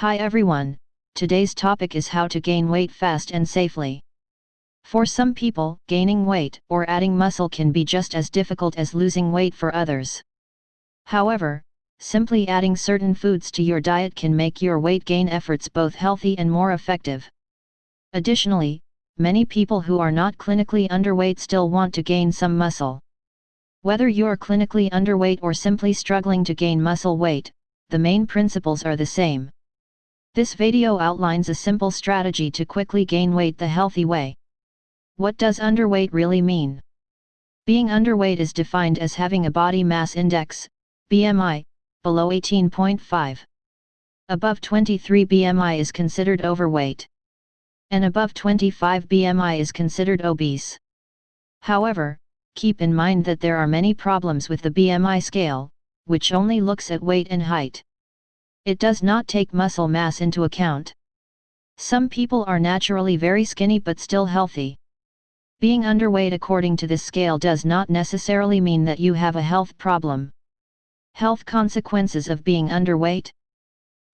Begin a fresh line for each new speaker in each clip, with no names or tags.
Hi everyone, today's topic is how to gain weight fast and safely. For some people, gaining weight or adding muscle can be just as difficult as losing weight for others. However, simply adding certain foods to your diet can make your weight gain efforts both healthy and more effective. Additionally, many people who are not clinically underweight still want to gain some muscle. Whether you're clinically underweight or simply struggling to gain muscle weight, the main principles are the same. This video outlines a simple strategy to quickly gain weight the healthy way. What does underweight really mean? Being underweight is defined as having a body mass index, BMI, below 18.5. Above 23 BMI is considered overweight. And above 25 BMI is considered obese. However, keep in mind that there are many problems with the BMI scale, which only looks at weight and height. It does not take muscle mass into account. Some people are naturally very skinny but still healthy. Being underweight according to this scale does not necessarily mean that you have a health problem. Health consequences of being underweight?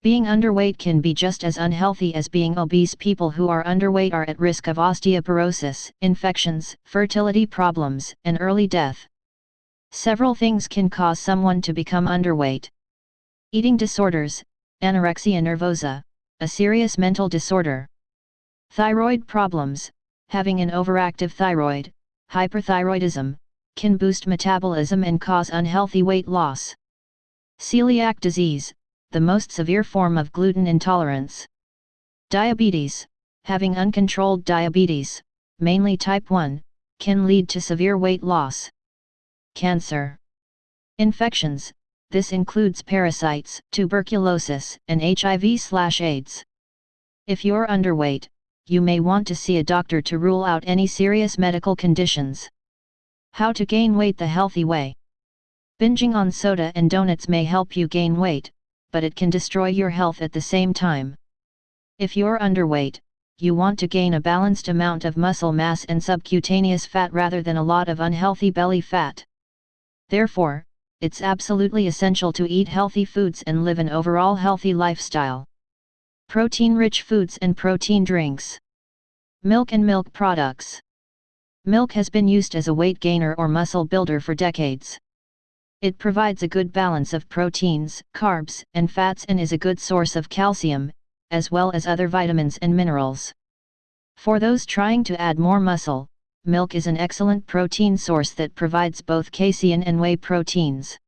Being underweight can be just as unhealthy as being obese. People who are underweight are at risk of osteoporosis, infections, fertility problems, and early death. Several things can cause someone to become underweight. Eating disorders, anorexia nervosa, a serious mental disorder. Thyroid problems, having an overactive thyroid, hyperthyroidism, can boost metabolism and cause unhealthy weight loss. Celiac disease, the most severe form of gluten intolerance. Diabetes, having uncontrolled diabetes, mainly type 1, can lead to severe weight loss. Cancer. Infections, this includes parasites, tuberculosis, and HIV/AIDS. If you're underweight, you may want to see a doctor to rule out any serious medical conditions. How to gain weight the healthy way. Binging on soda and donuts may help you gain weight, but it can destroy your health at the same time. If you're underweight, you want to gain a balanced amount of muscle mass and subcutaneous fat rather than a lot of unhealthy belly fat. Therefore, it's absolutely essential to eat healthy foods and live an overall healthy lifestyle. Protein-rich foods and protein drinks. Milk and milk products. Milk has been used as a weight gainer or muscle builder for decades. It provides a good balance of proteins, carbs, and fats and is a good source of calcium, as well as other vitamins and minerals. For those trying to add more muscle, milk is an excellent protein source that provides both casein and whey proteins.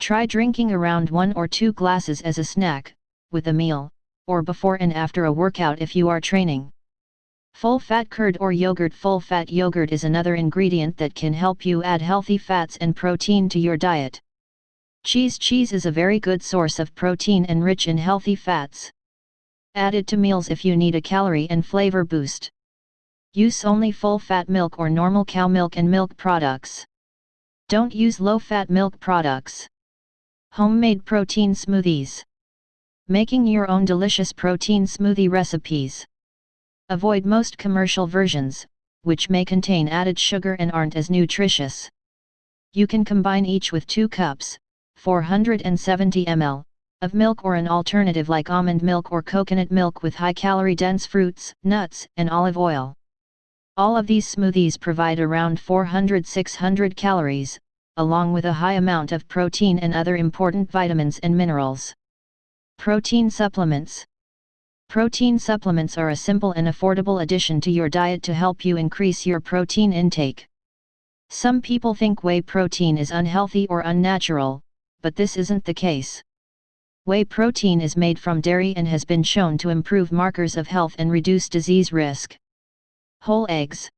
Try drinking around 1 or 2 glasses as a snack, with a meal, or before and after a workout if you are training. Full-fat curd or yogurt Full-fat yogurt is another ingredient that can help you add healthy fats and protein to your diet. Cheese Cheese is a very good source of protein and rich in healthy fats. Add it to meals if you need a calorie and flavor boost. Use only full-fat milk or normal cow milk and milk products. Don't use low-fat milk products. Homemade protein smoothies. Making your own delicious protein smoothie recipes. Avoid most commercial versions, which may contain added sugar and aren't as nutritious. You can combine each with 2 cups, 470 ml, of milk or an alternative like almond milk or coconut milk with high-calorie dense fruits, nuts, and olive oil. All of these smoothies provide around 400-600 calories, along with a high amount of protein and other important vitamins and minerals. Protein supplements Protein supplements are a simple and affordable addition to your diet to help you increase your protein intake. Some people think whey protein is unhealthy or unnatural, but this isn't the case. Whey protein is made from dairy and has been shown to improve markers of health and reduce disease risk. Whole eggs.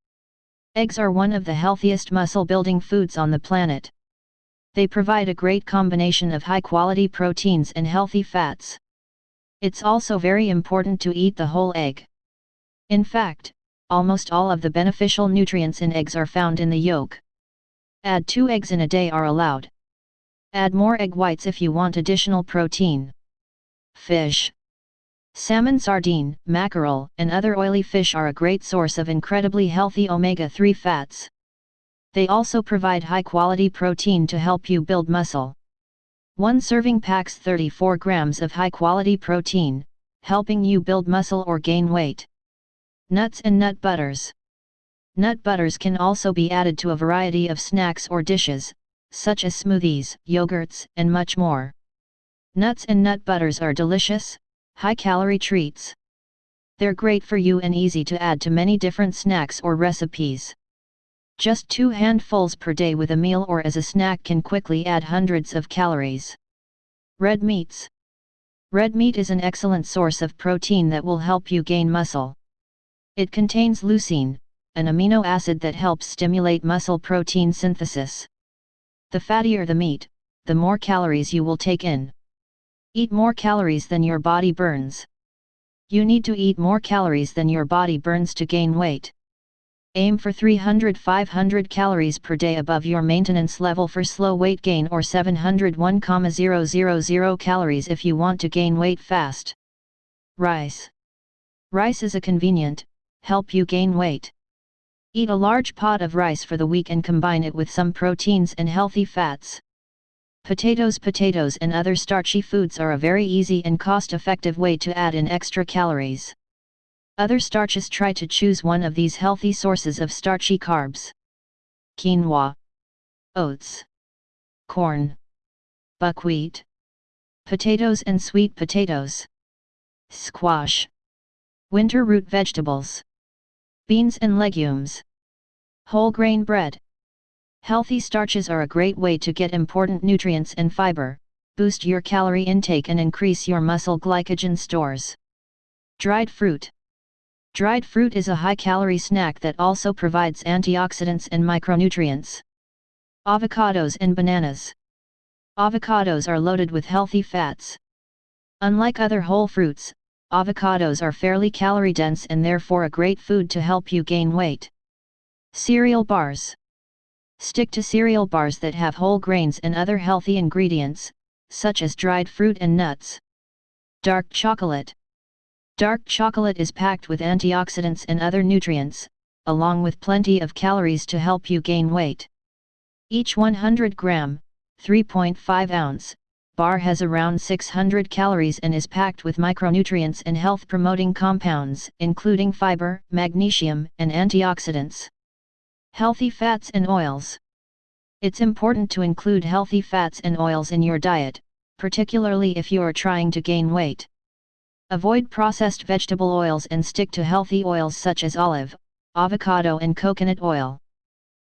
Eggs are one of the healthiest muscle-building foods on the planet. They provide a great combination of high-quality proteins and healthy fats. It's also very important to eat the whole egg. In fact, almost all of the beneficial nutrients in eggs are found in the yolk. Add 2 eggs in a day are allowed. Add more egg whites if you want additional protein. Fish. Salmon sardine, mackerel, and other oily fish are a great source of incredibly healthy omega-3 fats. They also provide high-quality protein to help you build muscle. One serving packs 34 grams of high-quality protein, helping you build muscle or gain weight. Nuts and nut butters. Nut butters can also be added to a variety of snacks or dishes, such as smoothies, yogurts, and much more. Nuts and nut butters are delicious, high-calorie treats. They're great for you and easy to add to many different snacks or recipes. Just two handfuls per day with a meal or as a snack can quickly add hundreds of calories. Red meats. Red meat is an excellent source of protein that will help you gain muscle. It contains leucine, an amino acid that helps stimulate muscle protein synthesis. The fattier the meat, the more calories you will take in. Eat more calories than your body burns. You need to eat more calories than your body burns to gain weight. Aim for 300-500 calories per day above your maintenance level for slow weight gain or 701,000 calories if you want to gain weight fast. Rice. Rice is a convenient, help you gain weight. Eat a large pot of rice for the week and combine it with some proteins and healthy fats. Potatoes Potatoes and other starchy foods are a very easy and cost-effective way to add in extra calories. Other starches try to choose one of these healthy sources of starchy carbs. Quinoa, oats, corn, buckwheat, potatoes and sweet potatoes, squash, winter root vegetables, beans and legumes, whole grain bread. Healthy starches are a great way to get important nutrients and fiber, boost your calorie intake and increase your muscle glycogen stores. Dried fruit Dried fruit is a high-calorie snack that also provides antioxidants and micronutrients. Avocados and bananas. Avocados are loaded with healthy fats. Unlike other whole fruits, avocados are fairly calorie dense and therefore a great food to help you gain weight. Cereal bars. Stick to cereal bars that have whole grains and other healthy ingredients, such as dried fruit and nuts. Dark chocolate. Dark chocolate is packed with antioxidants and other nutrients, along with plenty of calories to help you gain weight. Each 100 gram, 3.5 ounce, bar has around 600 calories and is packed with micronutrients and health-promoting compounds, including fiber, magnesium, and antioxidants. Healthy fats and oils. It's important to include healthy fats and oils in your diet, particularly if you are trying to gain weight. Avoid processed vegetable oils and stick to healthy oils such as olive, avocado and coconut oil.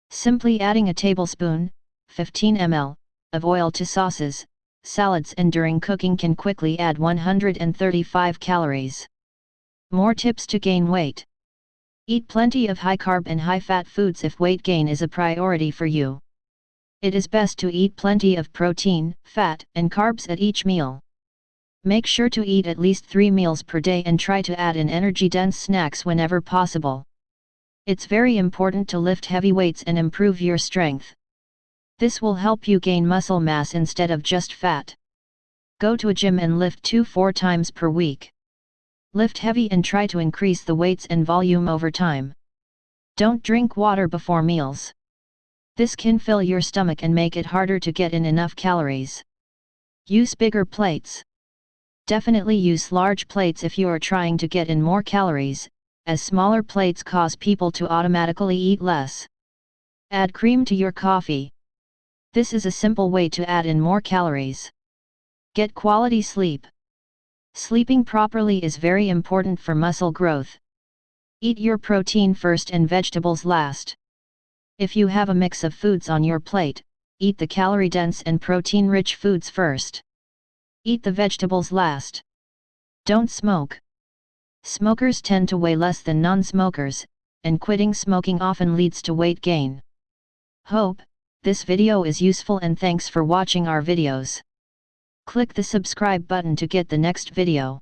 Simply adding a tablespoon, 15 ml, of oil to sauces, salads and during cooking can quickly add 135 calories. More tips to gain weight. Eat plenty of high-carb and high-fat foods if weight gain is a priority for you. It is best to eat plenty of protein, fat and carbs at each meal. Make sure to eat at least 3 meals per day and try to add in energy-dense snacks whenever possible. It's very important to lift heavy weights and improve your strength. This will help you gain muscle mass instead of just fat. Go to a gym and lift 2-4 times per week. Lift heavy and try to increase the weights and volume over time. Don't drink water before meals. This can fill your stomach and make it harder to get in enough calories. Use bigger plates. Definitely use large plates if you are trying to get in more calories, as smaller plates cause people to automatically eat less. Add cream to your coffee. This is a simple way to add in more calories. Get quality sleep. Sleeping properly is very important for muscle growth. Eat your protein first and vegetables last. If you have a mix of foods on your plate, eat the calorie-dense and protein-rich foods first. Eat the vegetables last. Don't smoke. Smokers tend to weigh less than non-smokers, and quitting smoking often leads to weight gain. Hope, this video is useful and thanks for watching our videos. Click the subscribe button to get the next video.